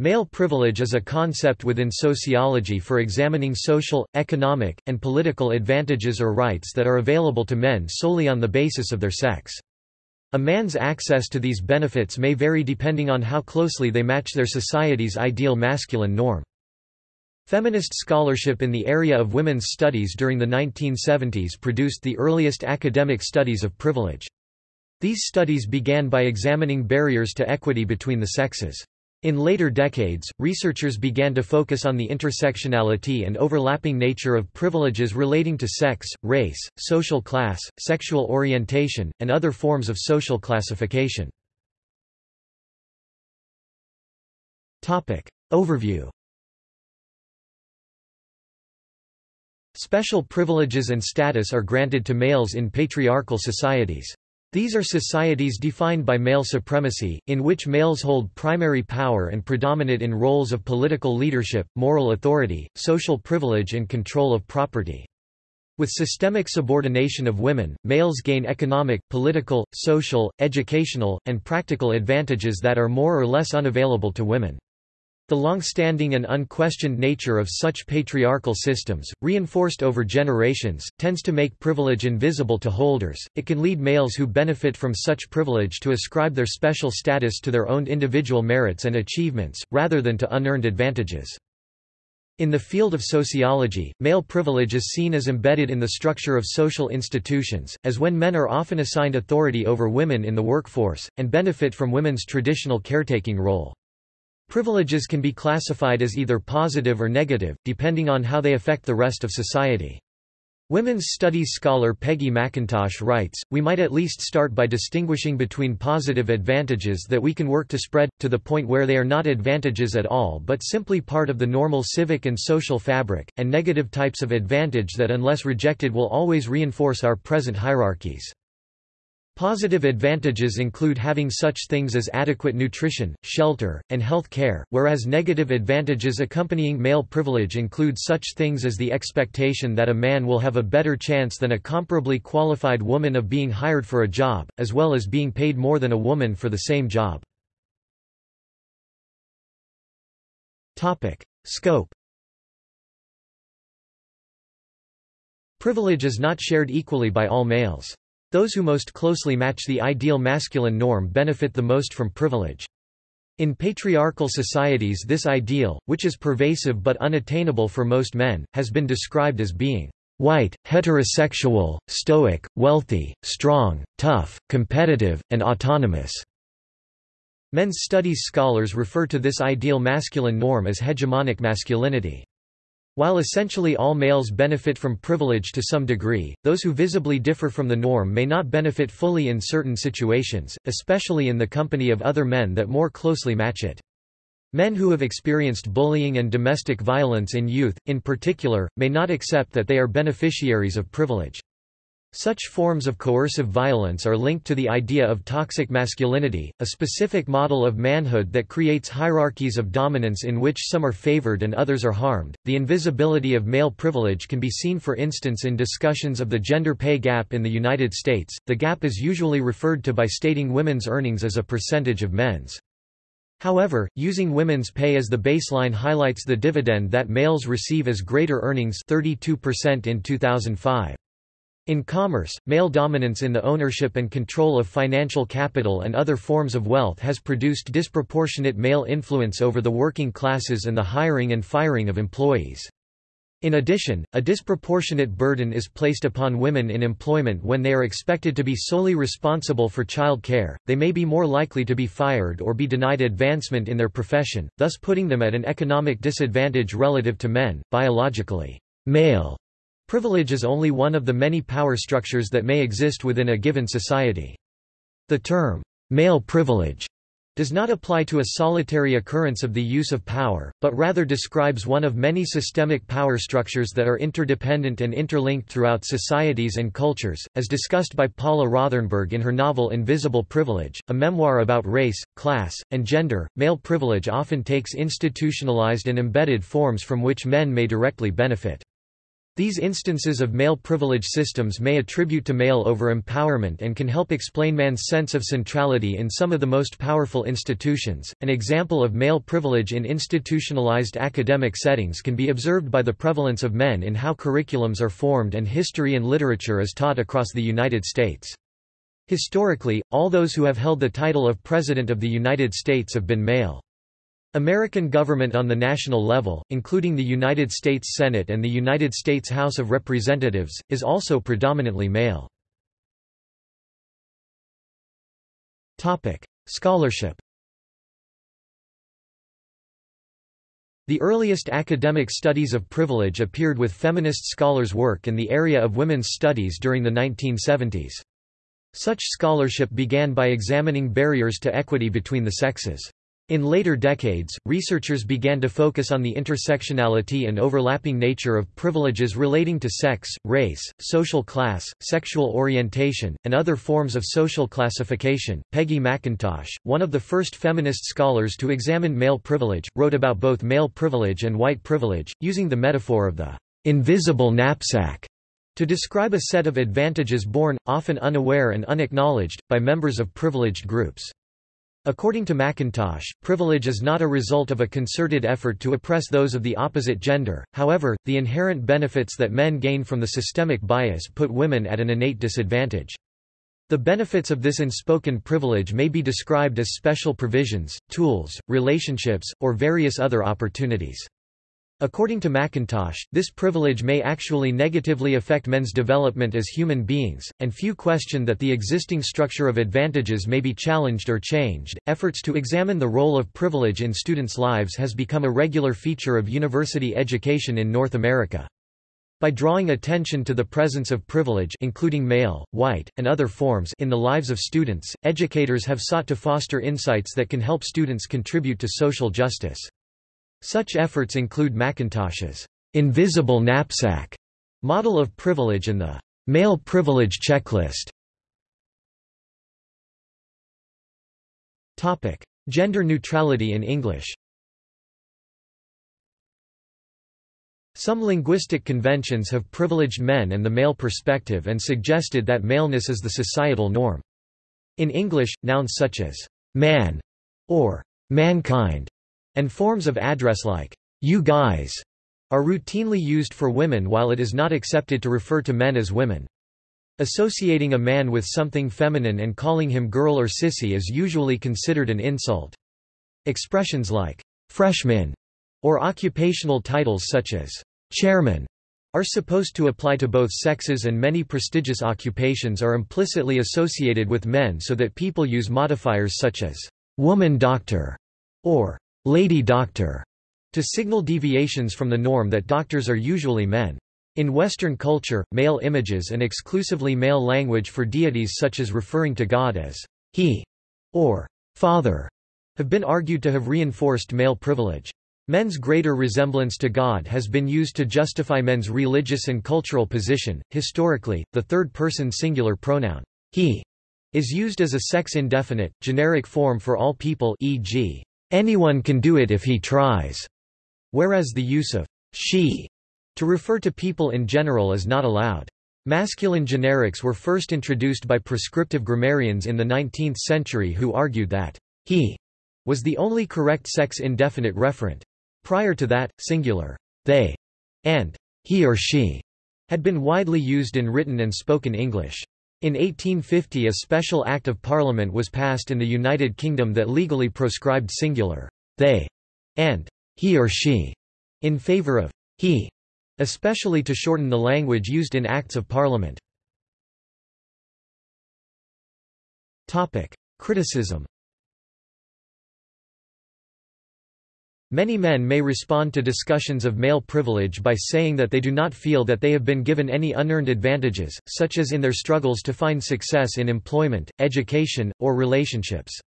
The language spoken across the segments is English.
Male privilege is a concept within sociology for examining social, economic, and political advantages or rights that are available to men solely on the basis of their sex. A man's access to these benefits may vary depending on how closely they match their society's ideal masculine norm. Feminist scholarship in the area of women's studies during the 1970s produced the earliest academic studies of privilege. These studies began by examining barriers to equity between the sexes. In later decades, researchers began to focus on the intersectionality and overlapping nature of privileges relating to sex, race, social class, sexual orientation, and other forms of social classification. Overview Special privileges and status are granted to males in patriarchal societies. These are societies defined by male supremacy, in which males hold primary power and predominate in roles of political leadership, moral authority, social privilege and control of property. With systemic subordination of women, males gain economic, political, social, educational, and practical advantages that are more or less unavailable to women. The long-standing and unquestioned nature of such patriarchal systems, reinforced over generations, tends to make privilege invisible to holders. It can lead males who benefit from such privilege to ascribe their special status to their own individual merits and achievements, rather than to unearned advantages. In the field of sociology, male privilege is seen as embedded in the structure of social institutions, as when men are often assigned authority over women in the workforce, and benefit from women's traditional caretaking role. Privileges can be classified as either positive or negative, depending on how they affect the rest of society. Women's studies scholar Peggy McIntosh writes, We might at least start by distinguishing between positive advantages that we can work to spread, to the point where they are not advantages at all but simply part of the normal civic and social fabric, and negative types of advantage that unless rejected will always reinforce our present hierarchies. Positive advantages include having such things as adequate nutrition, shelter, and health care, whereas negative advantages accompanying male privilege include such things as the expectation that a man will have a better chance than a comparably qualified woman of being hired for a job, as well as being paid more than a woman for the same job. Scope Privilege is not shared equally by all males. Those who most closely match the ideal masculine norm benefit the most from privilege. In patriarchal societies this ideal, which is pervasive but unattainable for most men, has been described as being white, heterosexual, stoic, wealthy, strong, tough, competitive, and autonomous. Men's studies scholars refer to this ideal masculine norm as hegemonic masculinity. While essentially all males benefit from privilege to some degree, those who visibly differ from the norm may not benefit fully in certain situations, especially in the company of other men that more closely match it. Men who have experienced bullying and domestic violence in youth, in particular, may not accept that they are beneficiaries of privilege. Such forms of coercive violence are linked to the idea of toxic masculinity, a specific model of manhood that creates hierarchies of dominance in which some are favored and others are harmed. The invisibility of male privilege can be seen for instance in discussions of the gender pay gap in the United States. The gap is usually referred to by stating women's earnings as a percentage of men's. However, using women's pay as the baseline highlights the dividend that males receive as greater earnings 32% in 2005. In commerce, male dominance in the ownership and control of financial capital and other forms of wealth has produced disproportionate male influence over the working classes and the hiring and firing of employees. In addition, a disproportionate burden is placed upon women in employment when they are expected to be solely responsible for child care, they may be more likely to be fired or be denied advancement in their profession, thus putting them at an economic disadvantage relative to men, biologically male Privilege is only one of the many power structures that may exist within a given society. The term, male privilege, does not apply to a solitary occurrence of the use of power, but rather describes one of many systemic power structures that are interdependent and interlinked throughout societies and cultures, as discussed by Paula Rothenberg in her novel Invisible Privilege, a memoir about race, class, and gender. Male privilege often takes institutionalized and embedded forms from which men may directly benefit. These instances of male privilege systems may attribute to male over-empowerment and can help explain man's sense of centrality in some of the most powerful institutions. An example of male privilege in institutionalized academic settings can be observed by the prevalence of men in how curriculums are formed and history and literature is taught across the United States. Historically, all those who have held the title of President of the United States have been male. American government on the national level, including the United States Senate and the United States House of Representatives, is also predominantly male. Scholarship The earliest academic studies of privilege appeared with feminist scholars' work in the area of women's studies during the 1970s. Such scholarship began by examining barriers to equity between the sexes. In later decades, researchers began to focus on the intersectionality and overlapping nature of privileges relating to sex, race, social class, sexual orientation, and other forms of social classification. Peggy McIntosh, one of the first feminist scholars to examine male privilege, wrote about both male privilege and white privilege, using the metaphor of the invisible knapsack to describe a set of advantages borne, often unaware and unacknowledged, by members of privileged groups. According to McIntosh, privilege is not a result of a concerted effort to oppress those of the opposite gender, however, the inherent benefits that men gain from the systemic bias put women at an innate disadvantage. The benefits of this unspoken privilege may be described as special provisions, tools, relationships, or various other opportunities. According to McIntosh, this privilege may actually negatively affect men's development as human beings, and few question that the existing structure of advantages may be challenged or changed. Efforts to examine the role of privilege in students' lives has become a regular feature of university education in North America. By drawing attention to the presence of privilege including male, white, and other forms in the lives of students, educators have sought to foster insights that can help students contribute to social justice. Such efforts include McIntosh's invisible knapsack model of privilege and the male privilege checklist. Topic: Gender neutrality in English. Some linguistic conventions have privileged men and the male perspective and suggested that maleness is the societal norm. In English, nouns such as man or mankind and forms of address like, you guys, are routinely used for women while it is not accepted to refer to men as women. Associating a man with something feminine and calling him girl or sissy is usually considered an insult. Expressions like, freshman, or occupational titles such as, chairman, are supposed to apply to both sexes and many prestigious occupations are implicitly associated with men so that people use modifiers such as, woman doctor, or lady doctor, to signal deviations from the norm that doctors are usually men. In Western culture, male images and exclusively male language for deities such as referring to God as he or father have been argued to have reinforced male privilege. Men's greater resemblance to God has been used to justify men's religious and cultural position. Historically, the third person singular pronoun he is used as a sex indefinite, generic form for all people e.g. Anyone can do it if he tries, whereas the use of she to refer to people in general is not allowed. Masculine generics were first introduced by prescriptive grammarians in the 19th century who argued that he was the only correct sex indefinite referent. Prior to that, singular they and he or she had been widely used in written and spoken English. In 1850 a special Act of Parliament was passed in the United Kingdom that legally proscribed singular they and he or she in favour of he, especially to shorten the language used in Acts of Parliament. Criticism Many men may respond to discussions of male privilege by saying that they do not feel that they have been given any unearned advantages, such as in their struggles to find success in employment, education, or relationships.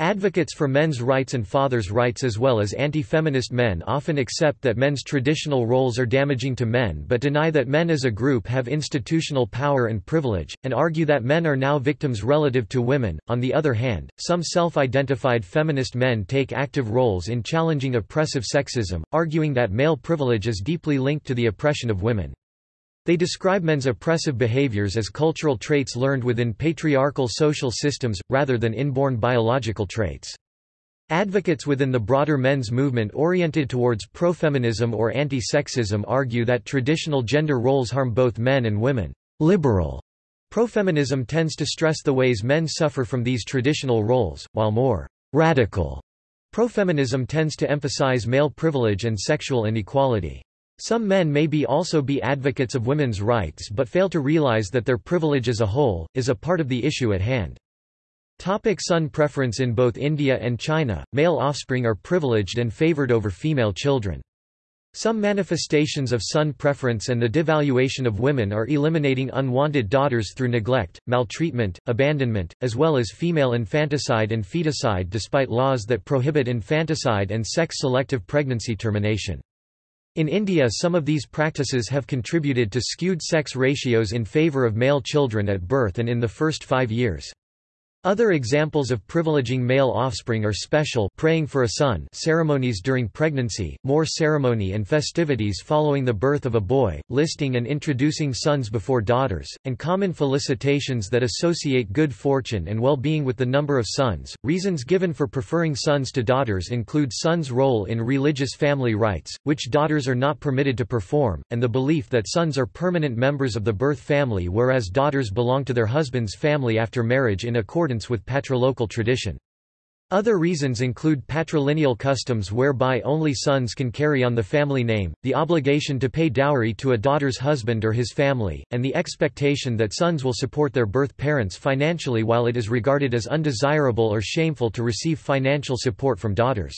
Advocates for men's rights and fathers' rights as well as anti-feminist men often accept that men's traditional roles are damaging to men but deny that men as a group have institutional power and privilege, and argue that men are now victims relative to women. On the other hand, some self-identified feminist men take active roles in challenging oppressive sexism, arguing that male privilege is deeply linked to the oppression of women. They describe men's oppressive behaviors as cultural traits learned within patriarchal social systems, rather than inborn biological traits. Advocates within the broader men's movement oriented towards pro-feminism or anti-sexism argue that traditional gender roles harm both men and women. Liberal pro-feminism tends to stress the ways men suffer from these traditional roles, while more radical pro-feminism tends to emphasize male privilege and sexual inequality. Some men may be also be advocates of women's rights but fail to realize that their privilege as a whole, is a part of the issue at hand. Topic son preference In both India and China, male offspring are privileged and favored over female children. Some manifestations of son preference and the devaluation of women are eliminating unwanted daughters through neglect, maltreatment, abandonment, as well as female infanticide and feticide despite laws that prohibit infanticide and sex-selective pregnancy termination. In India some of these practices have contributed to skewed sex ratios in favour of male children at birth and in the first five years. Other examples of privileging male offspring are special praying for a son ceremonies during pregnancy, more ceremony and festivities following the birth of a boy, listing and introducing sons before daughters, and common felicitations that associate good fortune and well-being with the number of sons. Reasons given for preferring sons to daughters include sons' role in religious family rites, which daughters are not permitted to perform, and the belief that sons are permanent members of the birth family whereas daughters belong to their husband's family after marriage in accordance accordance with patrilocal tradition. Other reasons include patrilineal customs whereby only sons can carry on the family name, the obligation to pay dowry to a daughter's husband or his family, and the expectation that sons will support their birth parents financially while it is regarded as undesirable or shameful to receive financial support from daughters.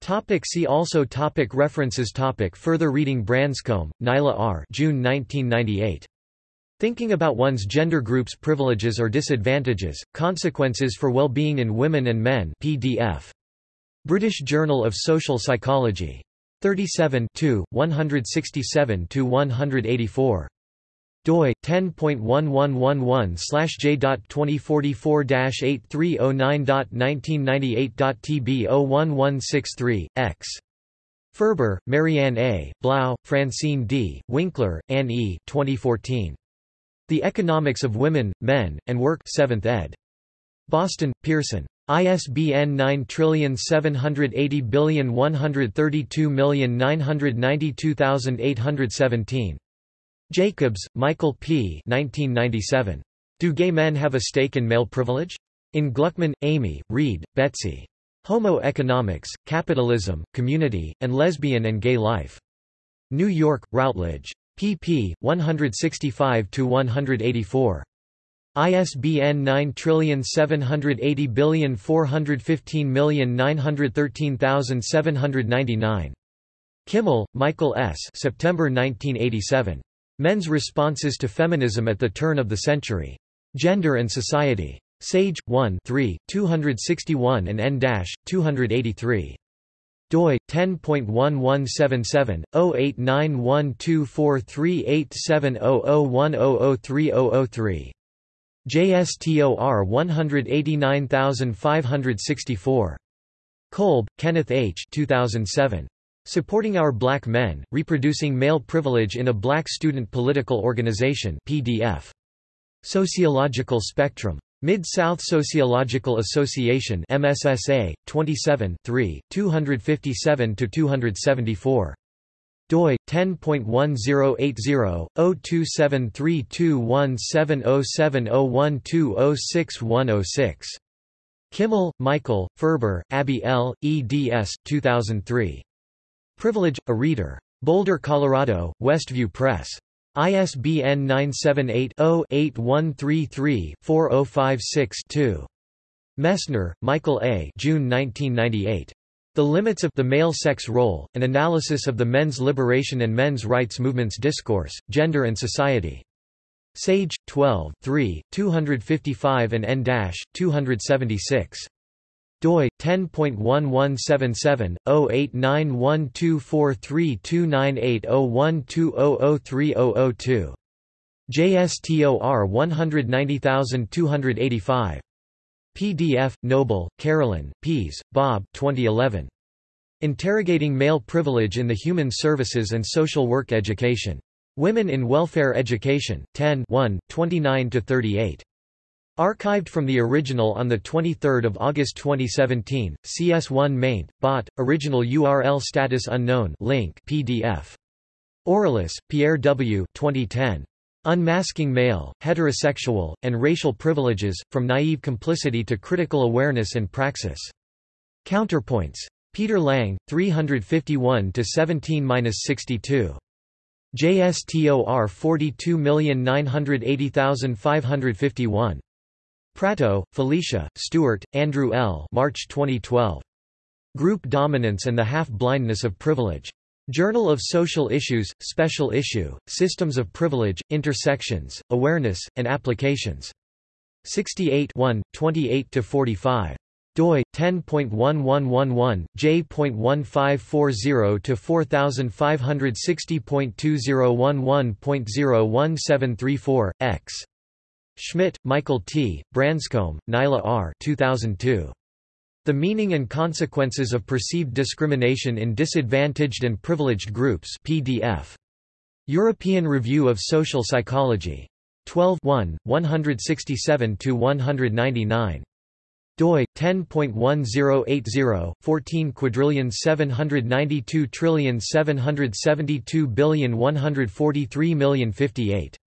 Topic see also topic References topic Further reading Branscombe, Nyla R. June 1998. Thinking about one's gender group's privileges or disadvantages, consequences for well-being in women and men PDF. British Journal of Social Psychology. 37 167–184 doi 10.1111/j.2044-8309.1998.tb01163 x Ferber, Marianne A., Blau, Francine D., Winkler, Anne E. 2014. The Economics of Women, Men, and Work 7th ed. Boston, Pearson. ISBN 9780132992817. Jacobs, Michael P. 1997. Do Gay Men Have a Stake in Male Privilege? In Gluckman, Amy, Reed, Betsy. Homo Economics, Capitalism, Community, and Lesbian and Gay Life. New York, Routledge pp. 165–184. ISBN 9780415913799. Kimmel, Michael S. September 1987. Men's Responses to Feminism at the Turn of the Century. Gender and Society. Sage, 1 3, 261 and n-283 doi 10.1177/089124387001003003 JSTOR 189564 Kolb, Kenneth H. 2007. Supporting Our Black Men, Reproducing Male Privilege in a Black Student Political Organization PDF. Sociological Spectrum. Mid-South Sociological Association MSSA 27 257-274 doi 10.1080/02732170701206106106 Kimmel, Michael, Ferber, Abby L., eds. 2003. Privilege, a Reader. Boulder, Colorado, Westview Press. ISBN 978-0-8133-4056-2. Messner, Michael A. June 1998. The Limits of the Male Sex Role, An Analysis of the Men's Liberation and Men's Rights Movement's Discourse, Gender and Society. Sage, 12 3, 255 and n-276 doi 10.1177/08912432980120030002 JSTOR 190285 PDF Noble Carolyn Pease Bob 2011 Interrogating Male Privilege in the Human Services and Social Work Education. Women in Welfare Education, 10 1 29–38. Archived from the original on 23 August 2017, CS1 maint, bot, original URL status unknown link PDF. Orelus, Pierre W. 2010. Unmasking Male, Heterosexual, and Racial Privileges, From Naive Complicity to Critical Awareness and Praxis. Counterpoints. Peter Lang, 351–17–62. JSTOR 42980551. Pratto, Felicia, Stewart, Andrew L. March 2012. Group Dominance and the Half-Blindness of Privilege. Journal of Social Issues, Special Issue, Systems of Privilege, Intersections, Awareness, and Applications. 68 28–45 doi 10.1111 j.1540 to 4560.2011.01734 x Schmitt, Michael T., Branscombe, Nyla R. 2002. The Meaning and Consequences of Perceived Discrimination in Disadvantaged and Privileged Groups PDF. European Review of Social Psychology. 12 167–199 doi 10.1080 14 quadrillion 792 trillion 772 billion 143 million 58